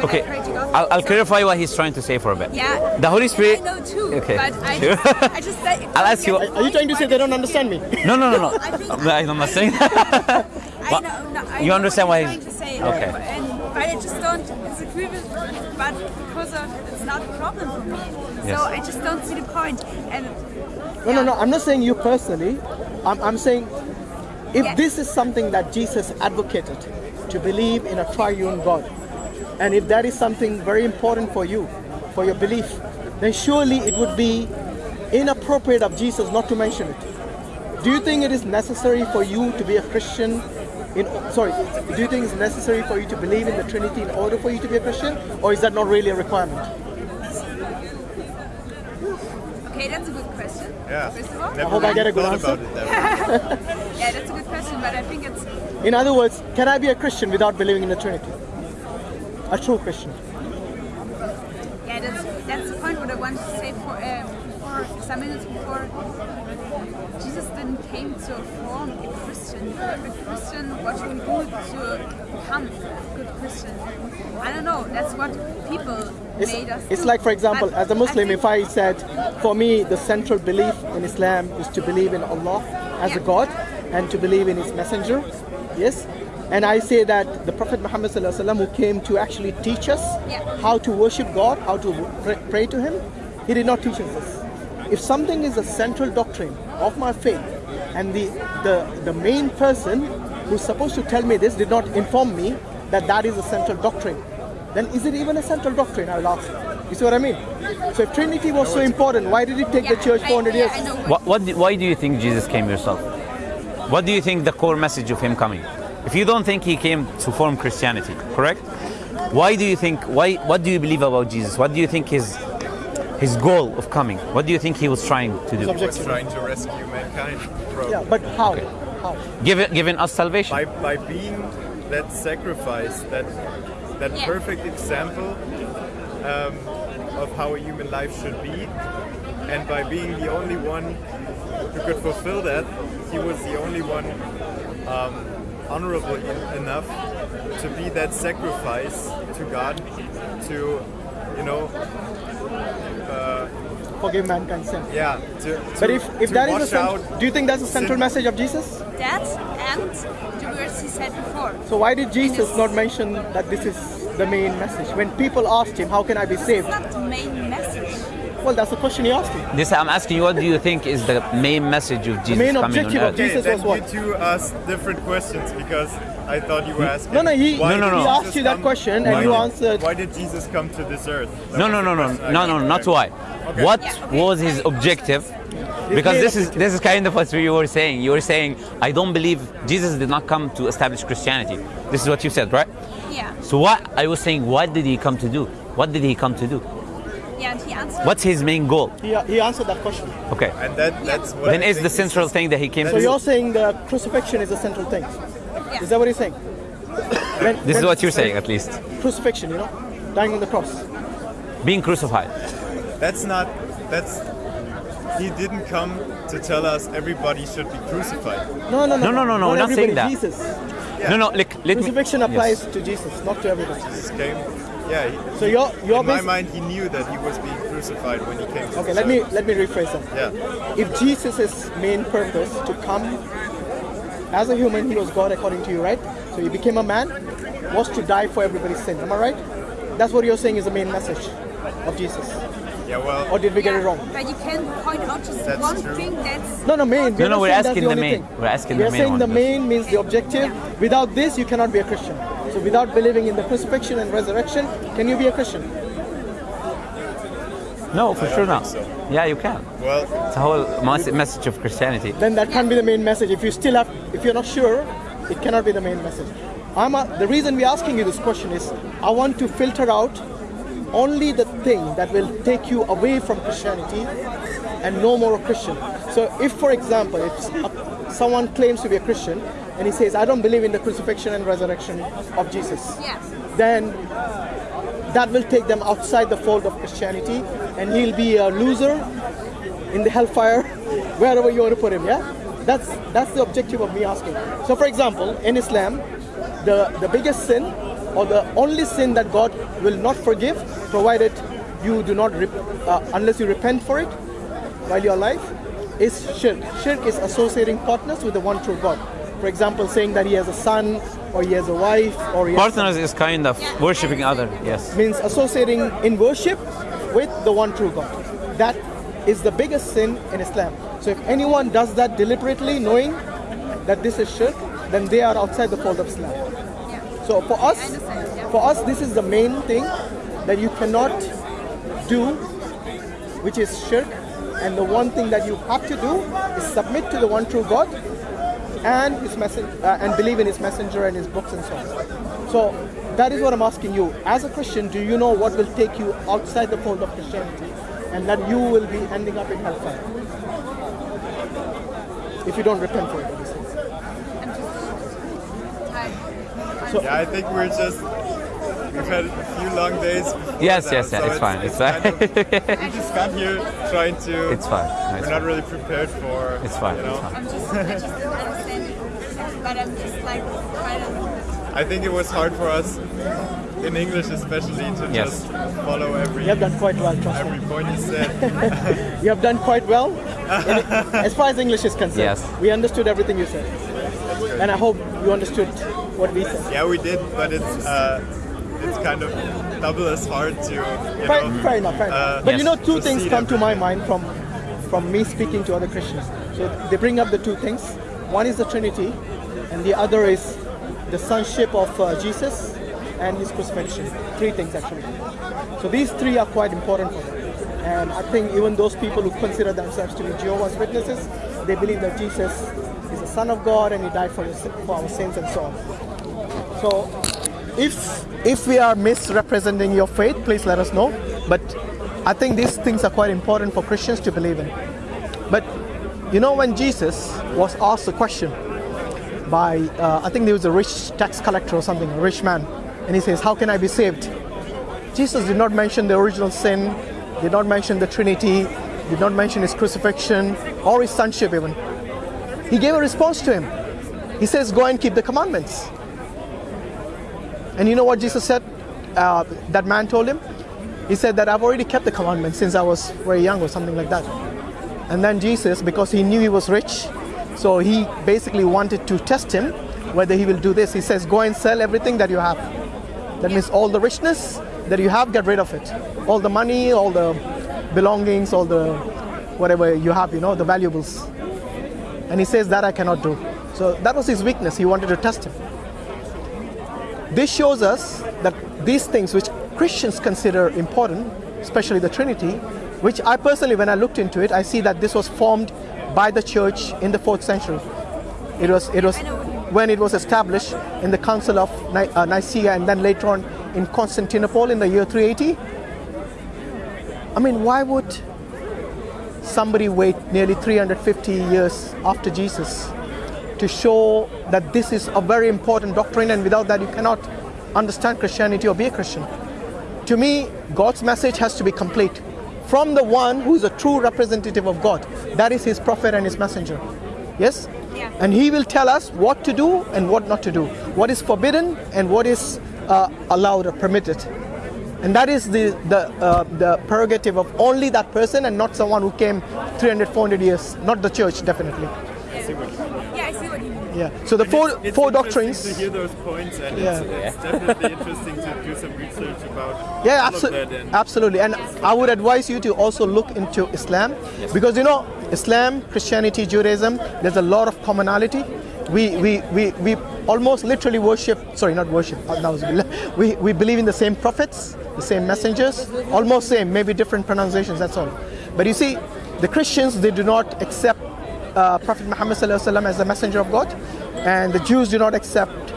when Okay, I pray to God. I'll, I'll So- clarify what he's trying to say for a bit. Yeah. The Holy Spirit. I know too. Okay, But I sure. just, I just say, I'll ask you- Are you trying to say they don't understand me? No, no, no, no. I think- I'm not saying that. I know, no, I you know understand what why he's he's- trying to say. Okay. And, but I just don't disagree with but because of it's not a problem for me. Yes. So I just don't see the point. And No, no, no. I'm not saying you personally. I'm, I'm saying if Yes. this is something that Jesus advocated to believe in a triune God, and if that is something very important for you, for your belief, then surely it would be inappropriate of Jesus not to mention it. Do you think it is necessary for you to be a Christian? In, sorry, do you think it's necessary for you to believe in the Trinity in order for you to be a Christian, or is that not really a requirement? okay, that's a good question. Yeah. First of all. Never hope I get a good thought answer. about it that. Yeah, that's a good question, but I think it's In other words, can I be a Christian without believing in the Trinity? A true Christian. yeah, that's that's the point what I wanted to say for um, before some minutes before. Jesus didn't came to form a Christian. A Christian, what you do to become a good Christian. I don't know. That's what people It's, made us. it's do. like, for example, But as a Muslim, if I said, for me, the central belief in Islam is to believe in Allah as a God and to believe in His messenger, yes? And I say that the Prophet Muhammad sallallahu alaihi wasallam, who came to actually teach us Yeah. how to worship God, how to pray, pray to Him, he did not teach us this. If something is a central doctrine of my faith, and the, the, the main person who's supposed to tell me this did not inform me that that is a central doctrine, then is it even a central doctrine? I will ask. You see what I mean? So if Trinity was so important, why did it take the Yeah, church I- 400 yeah, years? What- What, what, why do you think Jesus came yourself? What do you think the core message of him coming? If you don't think he came to form Christianity, correct? Why do you think? Why? What do you believe about Jesus? What do you think his his goal of coming? What do you think he was trying to do? He was trying to rescue mankind from Yeah, but how? How? Giving giving us salvation. by by being that sacrifice, that that Yeah. perfect example um, of how a human life should be, and by being the only one who could fulfill that, he was the only one um, honorable enough to be that sacrifice to God, to you know, uh, Forgive mankind's sin. yeah, to, to But if, if to that is a wash cent- out do you think that's a central sin. message of Jesus? that and the words he said before. So why did Jesus not mention that this is the main message? When people asked him, how can I be saved? It's not the main message. Well, that's the question he asked him. This I'm asking you. What do you think is the main message of Jesus The main coming objective on of earth? Jesus- Okay, was then what? you two asked different questions because I thought you were asking. No, no, he, why No, no, no. he asked you that come- question and you answered. Why did Jesus come to this earth? That No, was no, no, no, no, no, not why. Okay. What Yeah, okay. was his objective? Because this is this is kind of what you were saying. You were saying, I don't believe Jesus did not come to establish Christianity. This is what you said, right? Yeah, So what I was saying, what did he come to do? What did he come to do? Yeah, and he answered. What's his main goal? He, uh, he answered that question. Okay. And that, that's what Then I is the central thing that he came So to do? you're saying the crucifixion is a central thing. Yeah. Is that what you're saying? When- This is what you're saying, at least. Crucifixion, you know, dying on the cross. Being crucified. That's not. That's. He didn't come to tell us everybody should be crucified. No, no, no, No, no, no, no, Not we're not saying that. Jesus. No, no, like, let me. Crucifixion Yes. applies to Jesus, not to everybody. Jesus came. Yeah. He, So you're you're in my mind, he knew that he was being crucified when he came. To Okay, this let me let me rephrase that. Yeah. If Jesus' main purpose to come as a human, he was God according to you, right? So he became a man, was to die for everybody's sin. Am I right? That's what you're saying is the main message of Jesus. Yeah. Well. Or did we get it wrong? But you can point out just That's one true. thing that's No, no, main. No, no, we're asking the the main. thing. We're asking We the are main saying the main means the objective. Without this, you cannot be a Christian. So without believing in the crucifixion and resurrection, can you be a Christian? No, for sure think not. so. Yeah, you can. Well. It's a whole mas- message of Christianity. Then that can't be the main message. If you still have, if you're not sure, it cannot be the main message. I'm a, the reason we're asking you this question is I want to filter out only the thing that will take you away from Christianity and no more a Christian. So if, for example, if someone claims to be a Christian and he says, I don't believe in the crucifixion and resurrection of Jesus, yeah. then that will take them outside the fold of Christianity and he'll be a loser in the hellfire, wherever you want to put him, yeah? That's that's the objective of me asking. So for example, in Islam, the, the biggest sin or the only sin that God will not forgive, provided you do not, uh, unless you repent for it while you're alive, is shirk. Shirk is associating partners with the one true God. For example, saying that he has a son, or he has a wife, or he has Partners is kind of worshipping other. Yes. means associating in worship with the one true God. That is the biggest sin in Islam. So if anyone does that deliberately, knowing that this is shirk, then they are outside the fold of Islam. So for us, I understand, yeah. for us, this is the main thing that you cannot do, which is shirk. And the one thing that you have to do is submit to the one true God and his message uh, and believe in his messenger and his books and so on. So that is what I'm asking you. As a Christian, do you know what will take you outside the fold of Christianity and that you will be ending up in hellfire? If you don't repent for it, obviously. I'm just. So- Yeah, I think we're just we've had a few long days. before Yes, now, yes, yeah, so it's fine, it's kind fine. of- we just got here trying to. It's fine. No, it's we're not really prepared for. It's fine, You it's know, fine. I'm just, I just don't understand it. But I'm just like trying to. I think it was hard for us in English, especially, to Yes. just follow every You have done quite well, trust me. every point you said. You have done quite well in- as far as English is concerned. Yes. We understood everything you said. And I hope you understood what we said. yeah, we did, but it's uh, it's kind of double as hard to. You Fair, know, fair enough, fair enough. uh, but you know, two things come to my mind from from me speaking to other Christians. So they bring up the two things. One is the Trinity, and the other is the sonship of uh, Jesus and his crucifixion. Three things actually. So these three are quite important for them. And I think even those people who consider themselves to be Jehovah's Witnesses, they believe that Jesus is the Son of God and he died for, the, for our sins and so on. So if if we are misrepresenting your faith, please let us know. But I think these things are quite important for Christians to believe in. But you know, when Jesus was asked a question by, uh, I think there was a rich tax collector or something, a rich man, and he says, "How can I be saved?" Jesus did not mention the original sin, did not mention the Trinity, did not mention his crucifixion or his sonship even. He gave a response to him. He says, "Go and keep the commandments." And you know what Jesus said? Uh, that man told him. He said that I've already kept the commandments since I was very young or something like that. And then Jesus, because he knew he was rich, so he basically wanted to test him whether he will do this. He says, Go and sell everything that you have. That means all the richness that you have, get rid of it. All the money, all the belongings, all the whatever you have, you know, the valuables. And he says, That I cannot do. So that was his weakness. He wanted to test him. This shows us that these things which Christians consider important, especially the Trinity, which I personally, when I looked into it, I see that this was formed by the church in the fourth century. It was, it was when it was established in the Council of Ni- uh, Nicaea and then later on in Constantinople in the year 380. I mean, why would somebody wait nearly 350 years after Jesus to show that this is a very important doctrine and without that you cannot understand Christianity or be a Christian. To me, God's message has to be complete from the one who is a true representative of God. That is his prophet and his messenger. Yes? Yeah. And he will tell us what to do and what not to do, what is forbidden and what is uh, allowed or permitted. And that is the, the, uh, the prerogative of only that person and not someone who came 300, 400 years, not the church, definitely. Yeah, I see what you mean. Yeah. So the four, It's four doctrines. to hear those points, and Yeah. it's, it's definitely interesting to do some research about Yeah, all of absolutely, that. And absolutely. And I would advise you to also look into Islam because you know Islam, Christianity, Judaism. There's a lot of commonality. We we, we, we almost literally worship. Sorry, not worship. na'uzubillah. We we believe in the same prophets, the same messengers, almost same, maybe different pronunciations. That's all. But you see, the Christians they do not accept uh, Prophet Muhammad sallallahu alaihi wasallam as the messenger of God, and the Jews do not accept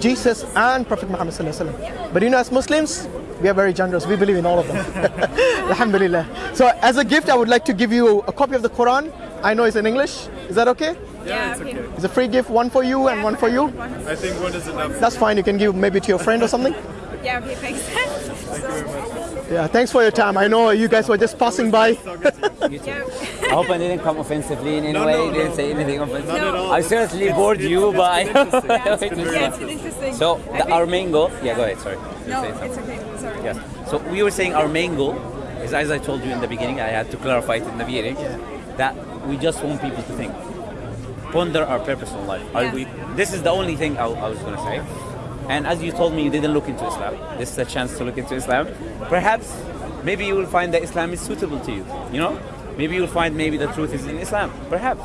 Jesus and Prophet Muhammad sallallahu alaihi wasallam. But you know, as Muslims, we are very generous. We believe in all of them. Alhamdulillah. So, as a gift, I would like to give you a copy of the Quran. I know it's in English. Is that okay? yeah, it's okay. okay. It's a free gift, one for you and one for you. I think one is enough. That's fine. You can give maybe to your friend or something. Yeah, okay, thanks. so, Yeah, thanks for your time. I know you guys were just passing by. I hope I didn't come offensively in any No, way. no, didn't no. say anything offensive. Not at all. I certainly bored you, but I. yeah, it's been interesting. so the, think- our main goal. Yeah, go ahead. Sorry. No, it's okay. Sorry. Yes. So we were saying our main goal is, as I told you in the beginning, I had to clarify it in the beginning, that we just want people to think, ponder our purpose in life. Are Yeah. we? This is the only thing I, I was going to say. And as you told me, you didn't look into Islam. This is a chance to look into Islam. Perhaps, maybe you will find that Islam is suitable to you. You know, maybe you'll find maybe the truth is in Islam. Perhaps.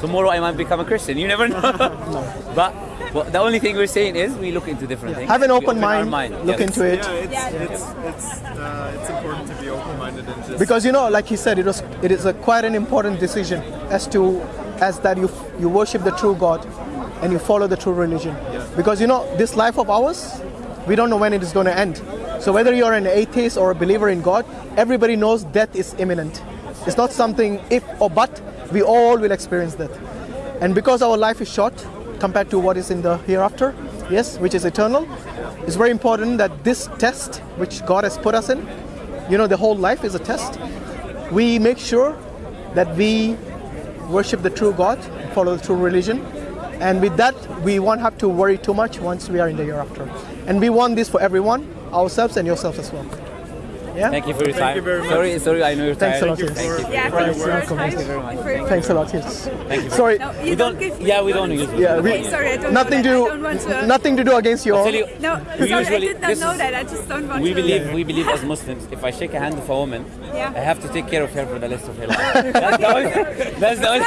Tomorrow I might become a Christian. You never know. But well, the only thing we're saying is we look into different things. Have an We open our mind, Yes. look into it. Yeah, it's it's it's uh, it's important to be open-minded and just Because you know, like he said, it was it is a quite an important decision as to as that you you worship the true God and you follow the true religion. Because you know, this life of ours, we don't know when it is going to end. So whether you're an atheist or a believer in God, everybody knows death is imminent. It's not something if or but. We all will experience death. And because our life is short compared to what is in the hereafter, yes, which is eternal, it's very important that this test which God has put us in, you know, the whole life is a test. We make sure that we worship the true God, follow the true religion, and with that, we won't have to worry too much once we are in the hereafter. And we want this for everyone, ourselves and yourselves as well. Yeah. Thank you for your time. you very much. Sorry, sorry, I know you're Thanks a tired. lot, yes. Thank you. Yeah, for your thanks for work. Thank you very much. For- Thanks a lot. Yes. Thank you. Sorry. No, We don't. don't give. Yeah, we don't use. Yeah, we, Okay, sorry, I don't nothing know to that. I don't want to- nothing to do against your. I'll you, No, We sorry, usually- I did not this know is- that. I just don't want we to. believe we believe as Muslims, if I shake a hand of a woman, Yeah. I have to take care of her for the rest of her life. That's the only. That's the only.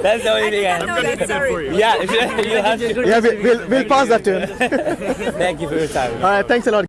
that's the only thing. I not know gonna do that for you. Yeah, you have to. Yeah, we'll, we'll pass that to him. Thank you for your time. All right. Thanks a lot.